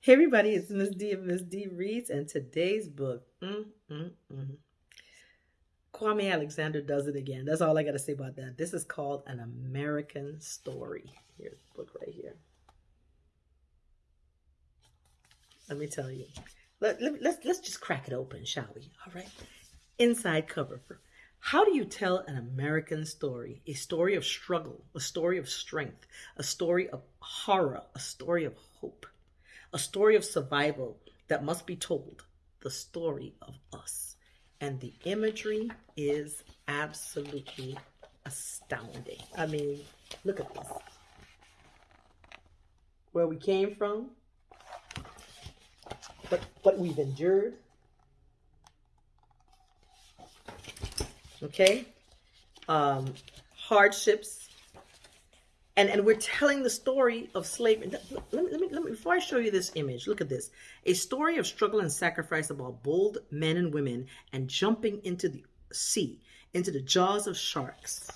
Hey everybody, it's Miss D of Miss D Reads, and today's book, mm, mm, mm. Kwame Alexander does it again. That's all I got to say about that. This is called An American Story. Here's the book right here. Let me tell you. Let, let, let's, let's just crack it open, shall we? All right. Inside cover. How do you tell an American story? A story of struggle, a story of strength, a story of horror, a story of hope a story of survival that must be told, the story of us. And the imagery is absolutely astounding. I mean, look at this. Where we came from, but what we've endured. Okay? Um, hardships, and and we're telling the story of slavery. Let me, let me, let me, before I show you this image, look at this. A story of struggle and sacrifice about bold men and women and jumping into the sea, into the jaws of sharks.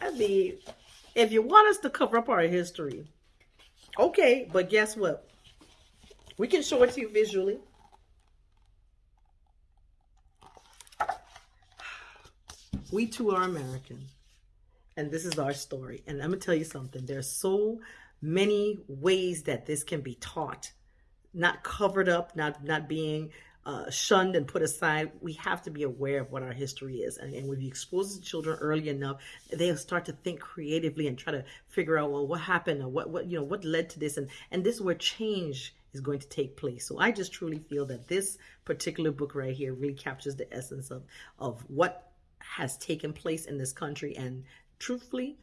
I mean, if you want us to cover up our history, okay, but guess what? We can show it to you visually. We too are American. And this is our story. And I'm going to tell you something. There's so many ways that this can be taught, not covered up, not, not being uh, shunned and put aside. We have to be aware of what our history is. And, and when you expose the children early enough, they'll start to think creatively and try to figure out, well, what happened or what, what, you know, what led to this. And, and this is where change is going to take place. So I just truly feel that this particular book right here really captures the essence of, of what has taken place in this country and truthfully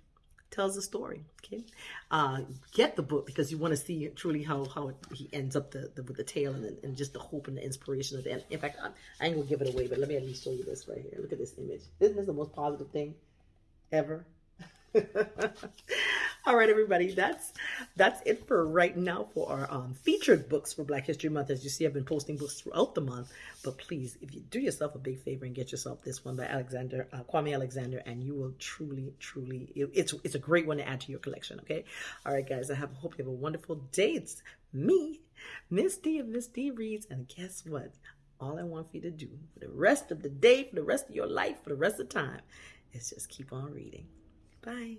tells the story. Okay, uh, get the book because you want to see truly how how he ends up the, the with the tale and, and just the hope and the inspiration of the end. In fact, I, I ain't gonna give it away, but let me at least show you this right here. Look at this image. Isn't this the most positive thing ever? All right, everybody, that's that's it for right now for our um, featured books for Black History Month. As you see, I've been posting books throughout the month, but please, if you do yourself a big favor and get yourself this one by Alexander uh, Kwame Alexander, and you will truly, truly, it, it's it's a great one to add to your collection. Okay, all right, guys, I have hope you have a wonderful day. It's me, Miss D of Miss D Reads, and guess what? All I want for you to do for the rest of the day, for the rest of your life, for the rest of the time, is just keep on reading. Bye.